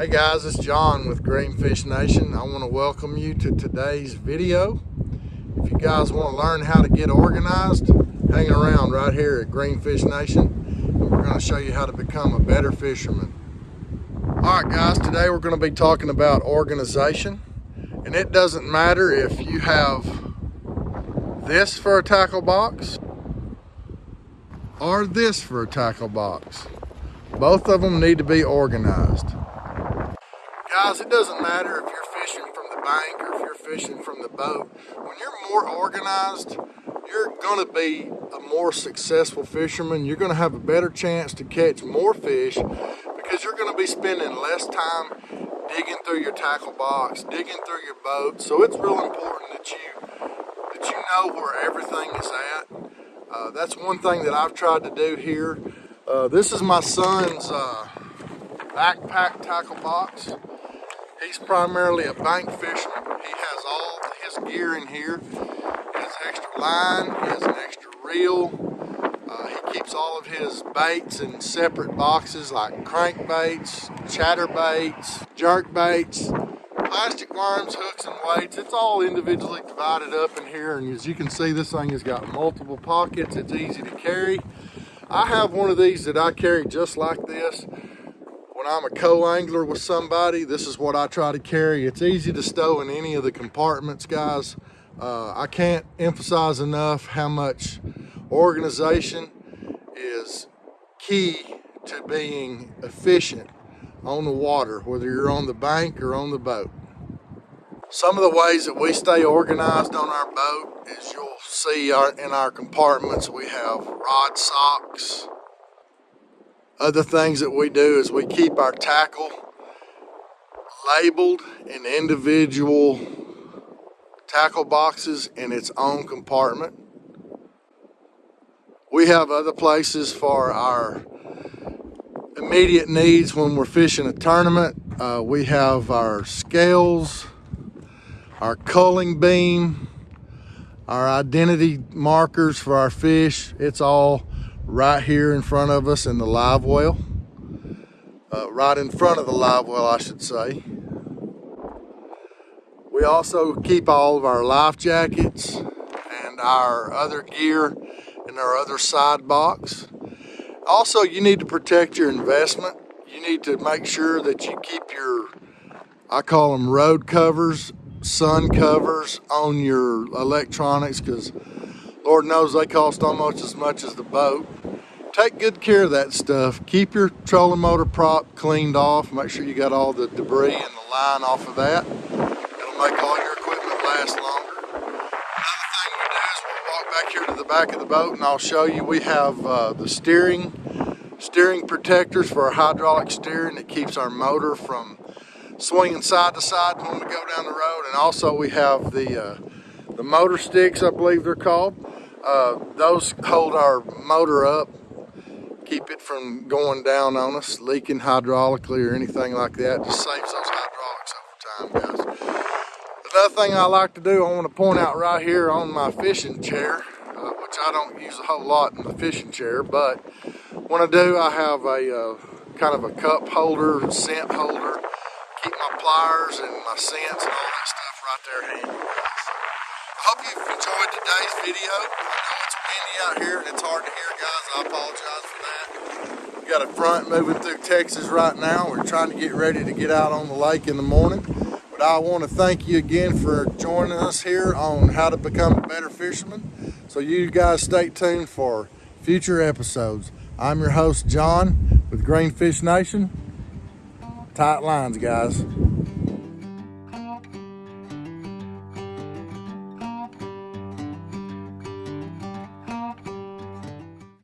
Hey guys, it's John with Greenfish Nation. I want to welcome you to today's video. If you guys want to learn how to get organized, hang around right here at Greenfish Nation and we're going to show you how to become a better fisherman. All right guys, today we're going to be talking about organization and it doesn't matter if you have this for a tackle box or this for a tackle box. Both of them need to be organized. Guys, it doesn't matter if you're fishing from the bank or if you're fishing from the boat. When you're more organized, you're going to be a more successful fisherman. You're going to have a better chance to catch more fish because you're going to be spending less time digging through your tackle box, digging through your boat. So it's real important that you that you know where everything is at. Uh, that's one thing that I've tried to do here. Uh, this is my son's uh, backpack tackle box. He's primarily a bank fisherman. He has all his gear in here. He has extra line, he has an extra reel. Uh, he keeps all of his baits in separate boxes like crankbaits, jerk baits, plastic worms, hooks, and weights. It's all individually divided up in here. And as you can see, this thing has got multiple pockets. It's easy to carry. I have one of these that I carry just like this when I'm a co-angler with somebody, this is what I try to carry. It's easy to stow in any of the compartments, guys. Uh, I can't emphasize enough how much organization is key to being efficient on the water, whether you're on the bank or on the boat. Some of the ways that we stay organized on our boat is you'll see our, in our compartments we have rod socks, other things that we do is we keep our tackle labeled in individual tackle boxes in its own compartment. We have other places for our immediate needs when we're fishing a tournament. Uh, we have our scales, our culling beam, our identity markers for our fish. It's all right here in front of us in the live well. Uh, right in front of the live well, I should say. We also keep all of our life jackets and our other gear in our other side box. Also, you need to protect your investment. You need to make sure that you keep your, I call them road covers, sun covers on your electronics because Lord knows they cost almost as much as the boat. Take good care of that stuff. Keep your trolling motor prop cleaned off. Make sure you got all the debris and the line off of that. It'll make all your equipment last longer. Another thing we do is we'll walk back here to the back of the boat and I'll show you we have uh, the steering steering protectors for our hydraulic steering that keeps our motor from swinging side to side when we go down the road and also we have the uh, the motor sticks I believe they're called uh, those hold our motor up, keep it from going down on us, leaking hydraulically or anything like that. Just saves those hydraulics over time, guys. Another thing I like to do, I want to point out right here on my fishing chair, uh, which I don't use a whole lot in the fishing chair, but when I do, I have a uh, kind of a cup holder, scent holder, keep my pliers and my scents and all that stuff right there handy you've enjoyed today's video. I know it's windy out here and it's hard to hear, guys. I apologize for that. We got a front moving through Texas right now. We're trying to get ready to get out on the lake in the morning. But I want to thank you again for joining us here on how to become a better fisherman. So you guys stay tuned for future episodes. I'm your host, John, with Greenfish Nation. Tight lines, guys.